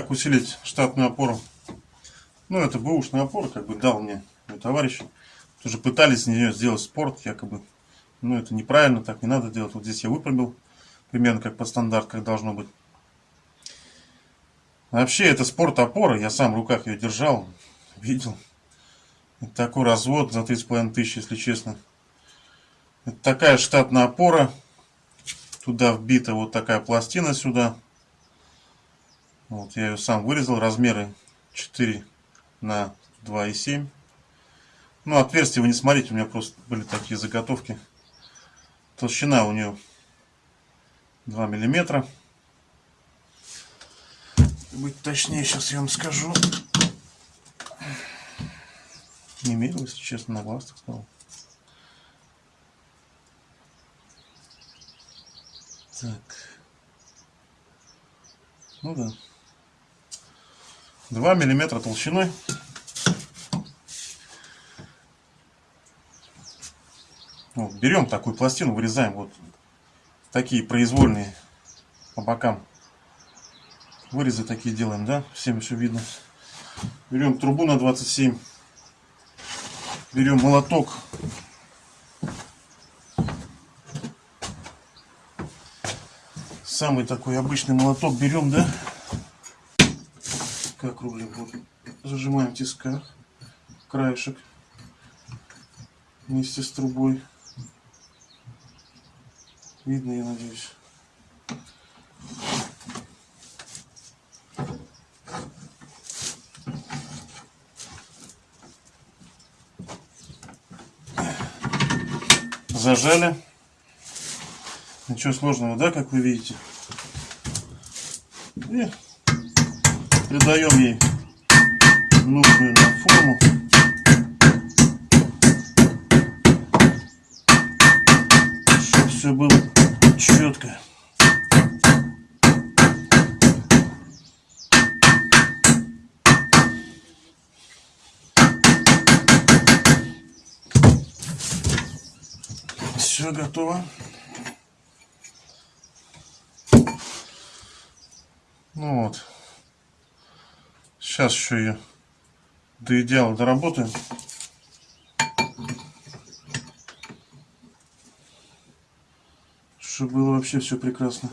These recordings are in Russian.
как усилить штатную опору. Ну, это бэушная опора, как бы дал мне мой товарищ. Тоже пытались с нее сделать спорт, якобы. Ну, это неправильно, так не надо делать. Вот здесь я выпрямил, примерно как по стандарт, как должно быть. Вообще, это спорт опора, я сам в руках ее держал, видел. Это такой развод за 3,5 тысячи, если честно. Это такая штатная опора. Туда вбита вот такая пластина сюда. Вот я ее сам вырезал. Размеры 4 на 2,7. Ну, отверстия вы не смотрите, у меня просто были такие заготовки. Толщина у нее 2 миллиметра. Быть точнее, сейчас я вам скажу. Не мерил, если честно, на глаз так сказал. Так. Ну да. 2 миллиметра толщиной. Вот, берем такую пластину, вырезаем вот такие произвольные по бокам. Вырезы такие делаем, да? Всем все видно. Берем трубу на 27. Берем молоток. Самый такой обычный молоток берем, да? Как рублем вот. Зажимаем в. Краешек. Вместе с трубой. Видно, я надеюсь. Зажали. Ничего сложного, да, как вы видите. И придаем ей нужную нам форму. все было четко. Все готово. Ну вот. Сейчас еще ее до идеала доработаем. чтобы было вообще все прекрасно.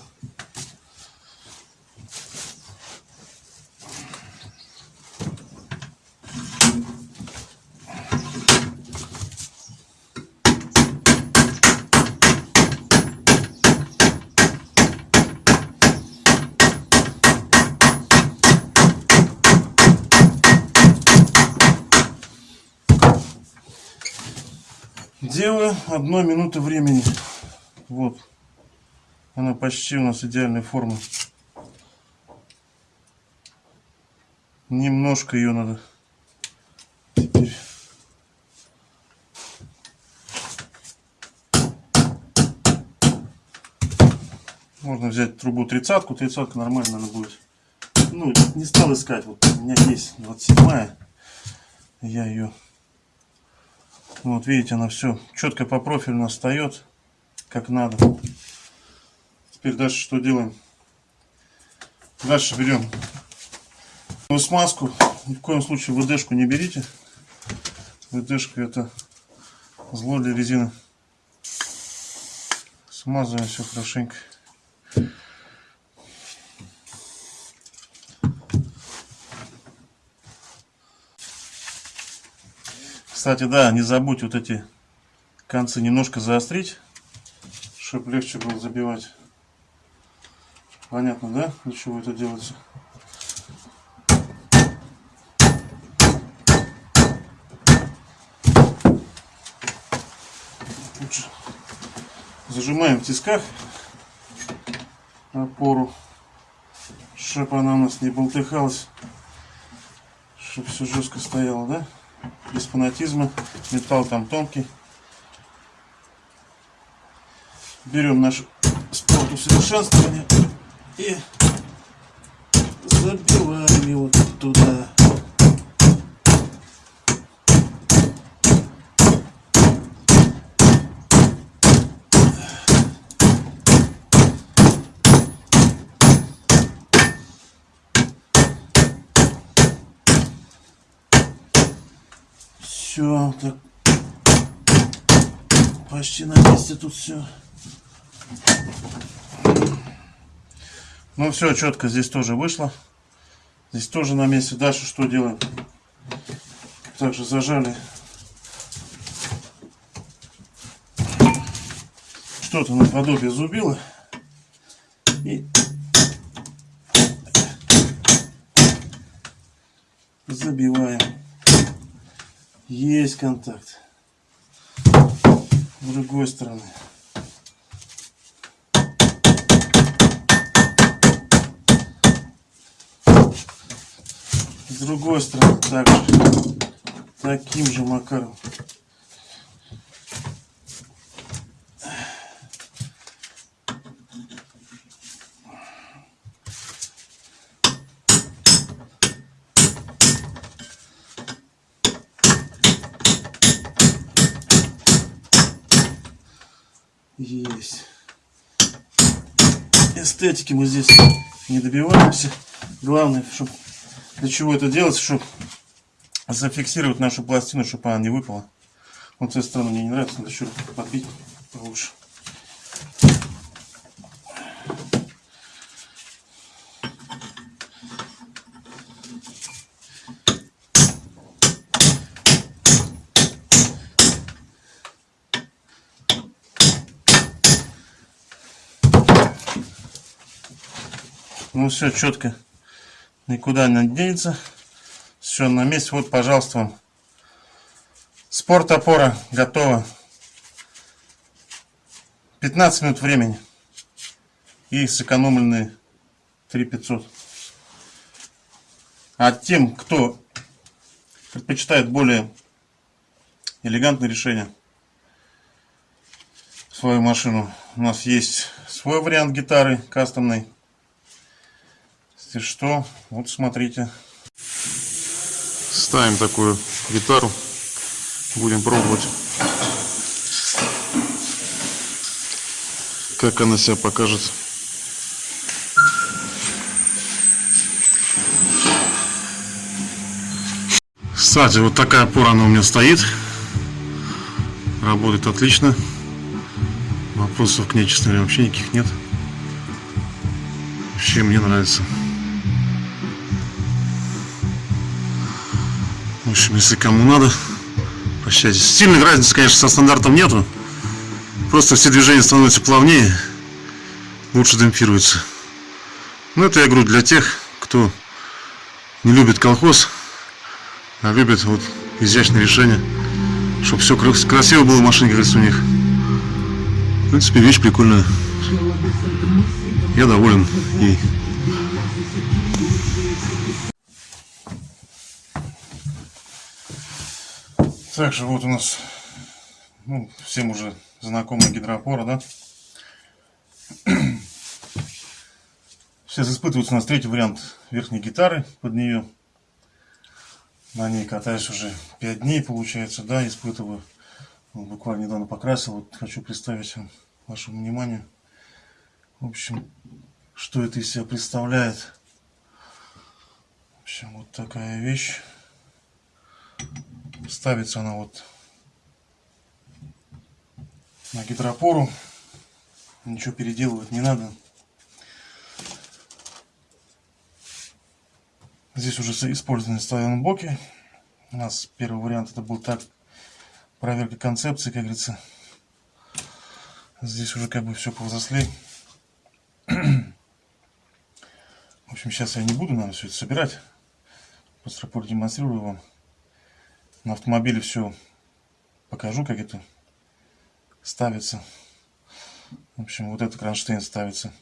Делаю одной минуты времени. Вот. Она почти у нас идеальной формы. Немножко ее надо теперь Можно взять трубу тридцатку, тридцатка нормально она будет. Ну, не стал искать, вот у меня есть 27 -я. Я ее, вот видите, она все четко по профилю встает, как надо. Теперь дальше что делаем? Дальше берем смазку. Ни в коем случае ВДшку не берите. ВДшка это зло для резины. Смазываем все хорошенько. Кстати, да, не забудь вот эти концы немножко заострить, чтобы легче было забивать. Понятно, да, для чего это делается? Лучше зажимаем в тисках опору, чтобы она у нас не болтыхалась, чтобы все жестко стояло, да? Без фанатизма. Металл там тонкий. Берем наш спорт усовершенствования и забиваем его туда. Все, так. Почти на месте тут все. Ну все, четко здесь тоже вышло. Здесь тоже на месте. Дальше что делаем? Также зажали что-то наподобие зубила. И забиваем. Есть контакт. С другой стороны. С другой стороны также. Таким же макаром. Есть. Эстетики мы здесь не добиваемся. Главное, чтобы для чего это делать, чтобы зафиксировать нашу пластину, чтобы она не выпала. Вот с этой стороны мне не нравится, надо еще подбить получше. Ну все четко, никуда не денется. Все на месте. Вот, пожалуйста, вам. Спорт опора готова. 15 минут времени. И сэкономленные 3500. А тем, кто предпочитает более элегантное решение свою машину, у нас есть свой вариант гитары кастомной. Если что, вот смотрите. Ставим такую гитару. Будем пробовать. Как она себя покажет. Кстати, вот такая опора она у меня стоит. Работает отлично. Вопросов к ней, честно говоря, вообще никаких нет. Вообще мне нравится. В общем, если кому надо, прощайтесь. Сильных разницы, конечно, со стандартом нету. Просто все движения становятся плавнее, лучше демпфируются. Но это я говорю для тех, кто не любит колхоз, а любит вот изящные решения, чтобы все красиво было в машине, как у них. В принципе, вещь прикольная. Я доволен ей. Также вот у нас ну, всем уже знакомая гидроопора, да? Сейчас испытывается у нас третий вариант верхней гитары под нее. На ней катаюсь уже 5 дней, получается, да, испытываю. Буквально недавно покрасил, вот хочу представить вам, вашему вниманию. В общем, что это из себя представляет. В общем, вот такая вещь. Ставится она вот на гидропору. Ничего переделывать не надо. Здесь уже использованы блоки. У нас первый вариант это был так. Проверка концепции, как говорится. Здесь уже как бы все повзрослей. В общем, сейчас я не буду, наверное, все это собирать. Просто продемонстрирую вам на автомобиле все покажу, как это ставится. В общем, вот этот кронштейн ставится.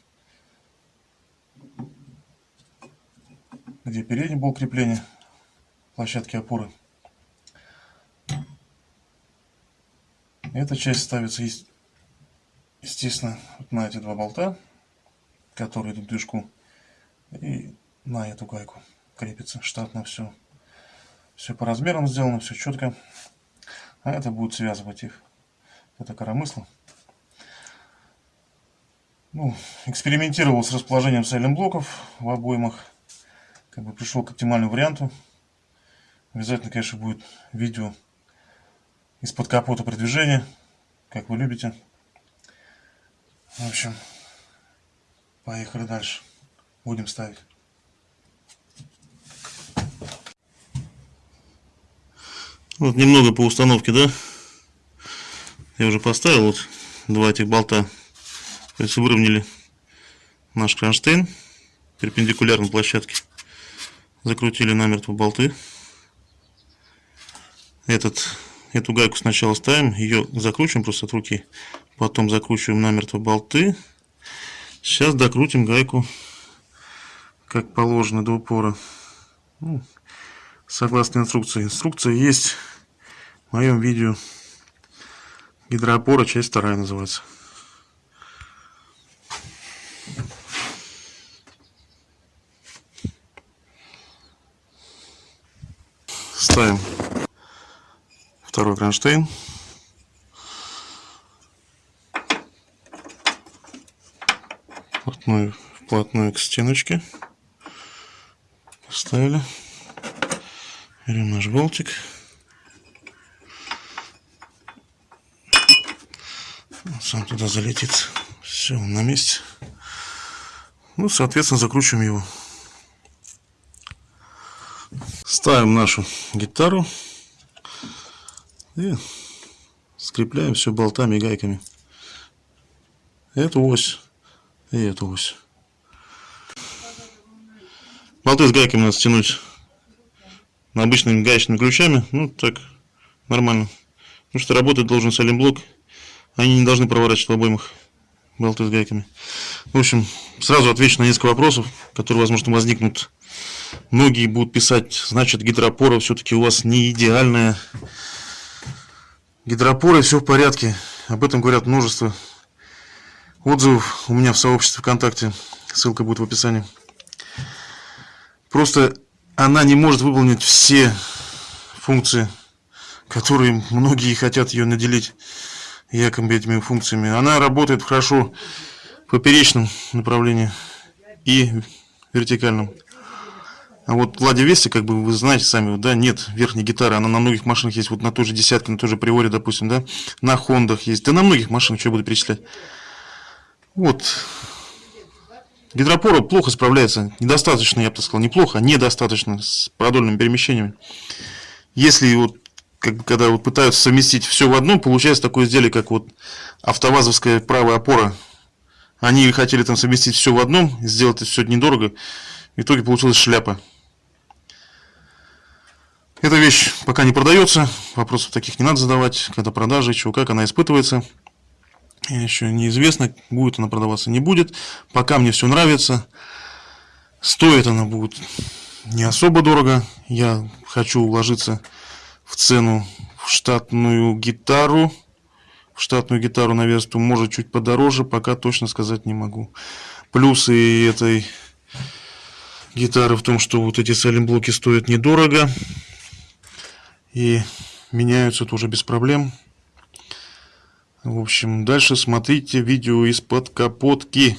Где передний блок крепления площадки опоры. Эта часть ставится, естественно, вот на эти два болта, которые идут к движку, и на эту гайку крепится штатно все. Все по размерам сделано, все четко. А это будет связывать их. Это коромысло. Ну, экспериментировал с расположением сайлент-блоков в обоймах. Как бы пришел к оптимальному варианту. Обязательно, конечно, будет видео из-под капота при движении, как вы любите. В общем, поехали дальше. Будем ставить. Вот немного по установке, да? Я уже поставил вот два этих болта. То есть выровняли наш кронштейн перпендикулярно площадке. Закрутили намертво болты. Этот, эту гайку сначала ставим, ее закручиваем просто от руки. Потом закручиваем намертво болты. Сейчас докрутим гайку как положено до упора. Ну, согласно инструкции. Инструкция есть в моем видео. Гидроопора, часть вторая называется. Ставим второй кронштейн. Вплотную, вплотную к стеночке. Поставили. Берем наш болтик. Сам туда залетит. Все, он на месте. Ну, соответственно, закручиваем его. Ставим нашу гитару и скрепляем все болтами и гайками. Эту ось и эту ось. Болты с гайками надо стянуть обычными гаечными ключами. Ну, так, нормально. Потому что работать должен салимблок. Они не должны проворачивать в обоймах болты с гайками. В общем, сразу отвечу на несколько вопросов, которые, возможно, возникнут. Многие будут писать, значит, гидропора все-таки у вас не идеальная. Гидропоры все в порядке. Об этом говорят множество отзывов у меня в сообществе ВКонтакте. Ссылка будет в описании. Просто она не может выполнить все функции, которые многие хотят ее наделить якобы этими функциями. Она работает хорошо в поперечном направлении и вертикальном. А вот Ладе Вести, как бы вы знаете сами, да, нет верхней гитары, она на многих машинах есть, вот на той же десятке, на той же Приоре, допустим, да, на Хондах есть, да на многих машинах, что я буду перечислять. Вот, Гидропора плохо справляется, недостаточно, я бы так сказал, неплохо, а недостаточно с продольными перемещениями. Если вот, как, когда вот пытаются совместить все в одном, получается такое изделие, как вот автовазовская правая опора. Они хотели там совместить все в одном, сделать это все недорого, в итоге получилась шляпа. Эта вещь пока не продается, вопросов таких не надо задавать, когда продажи, чего как, она испытывается. Еще неизвестно, будет она продаваться, не будет. Пока мне все нравится. Стоит она будет не особо дорого. Я хочу уложиться в цену в штатную гитару. В штатную гитару на версту может чуть подороже, пока точно сказать не могу. Плюсы этой гитары в том, что вот эти салимблоки стоят недорого. И меняются тоже без проблем. В общем, дальше смотрите видео из-под капотки.